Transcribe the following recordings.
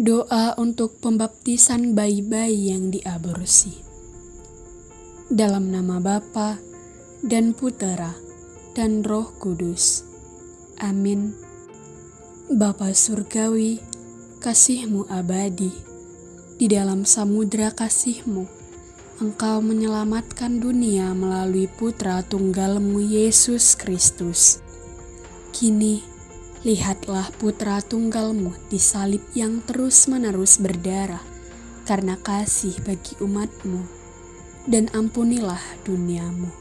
Doa untuk pembaptisan bayi-bayi yang diaborsi. Dalam nama Bapa dan Putera dan Roh Kudus. Amin. Bapa Surgawi, kasihmu abadi. Di dalam samudra kasihmu, Engkau menyelamatkan dunia melalui putra tunggalmu Yesus Kristus. Kini, lihatlah putra tunggalmu disalib yang terus-menerus berdarah karena kasih bagi umatmu, dan ampunilah duniamu.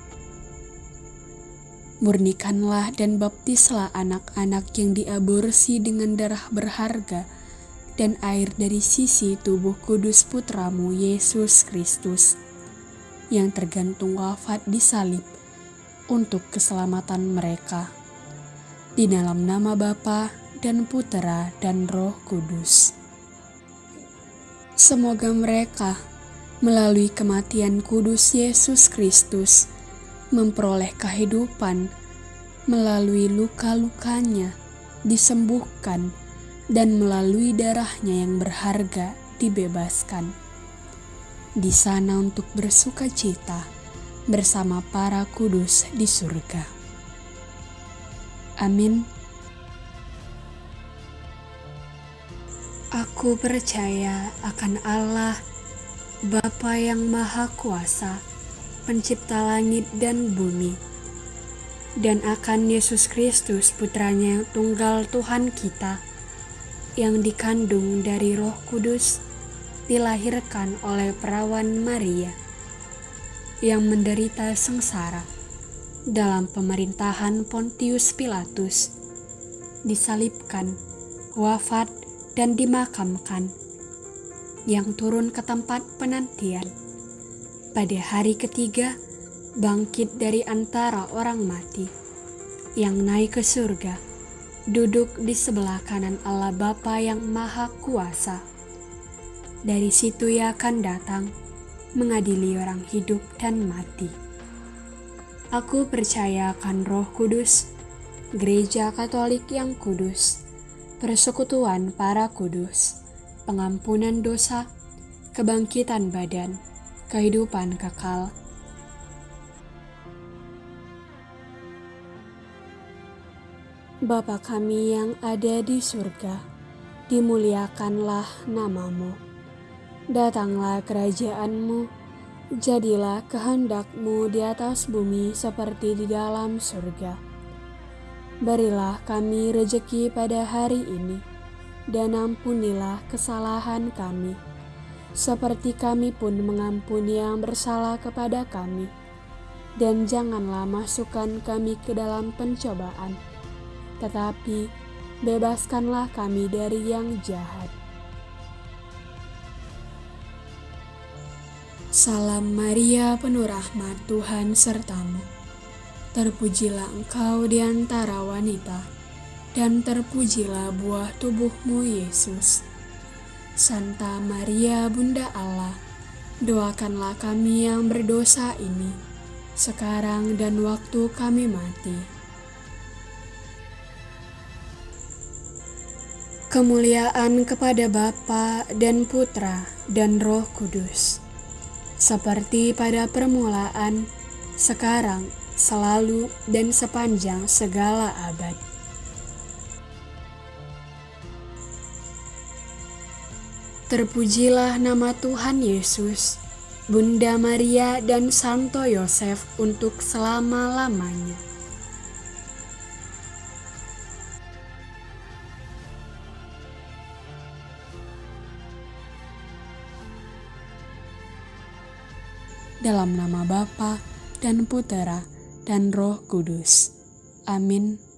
Murnikanlah dan baptislah anak-anak yang diaborsi dengan darah berharga dan air dari sisi tubuh kudus putramu Yesus Kristus yang tergantung wafat di salib untuk keselamatan mereka. Di dalam nama Bapa dan Putera dan Roh Kudus. Semoga mereka melalui kematian kudus Yesus Kristus memperoleh kehidupan melalui luka-lukanya disembuhkan dan melalui darahnya yang berharga dibebaskan di sana untuk bersuka cita bersama para kudus di surga. Amin. Aku percaya akan Allah, Bapa yang Maha Kuasa, Pencipta langit dan bumi, dan akan Yesus Kristus, Putranya yang tunggal Tuhan kita, yang dikandung dari Roh Kudus dilahirkan oleh perawan Maria yang menderita sengsara dalam pemerintahan Pontius Pilatus, disalibkan, wafat, dan dimakamkan, yang turun ke tempat penantian. Pada hari ketiga, bangkit dari antara orang mati, yang naik ke surga, duduk di sebelah kanan Allah Bapa yang Maha Kuasa dari situ ia akan datang mengadili orang hidup dan mati. Aku percaya akan Roh Kudus, Gereja Katolik yang kudus, persekutuan para kudus, pengampunan dosa, kebangkitan badan, kehidupan kekal. Bapa kami yang ada di surga, dimuliakanlah namamu Datanglah kerajaanmu, jadilah kehendakmu di atas bumi seperti di dalam surga. Berilah kami rejeki pada hari ini, dan ampunilah kesalahan kami, seperti kami pun mengampuni yang bersalah kepada kami. Dan janganlah masukkan kami ke dalam pencobaan, tetapi bebaskanlah kami dari yang jahat Salam Maria penuh rahmat Tuhan sertamu. Terpujilah engkau di antara wanita, dan terpujilah buah tubuhmu Yesus. Santa Maria Bunda Allah, doakanlah kami yang berdosa ini, sekarang dan waktu kami mati. Kemuliaan kepada Bapa dan Putra dan Roh Kudus seperti pada permulaan, sekarang, selalu, dan sepanjang segala abad. Terpujilah nama Tuhan Yesus, Bunda Maria, dan Santo Yosef untuk selama-lamanya. Dalam nama Bapa dan Putera dan Roh Kudus. Amin.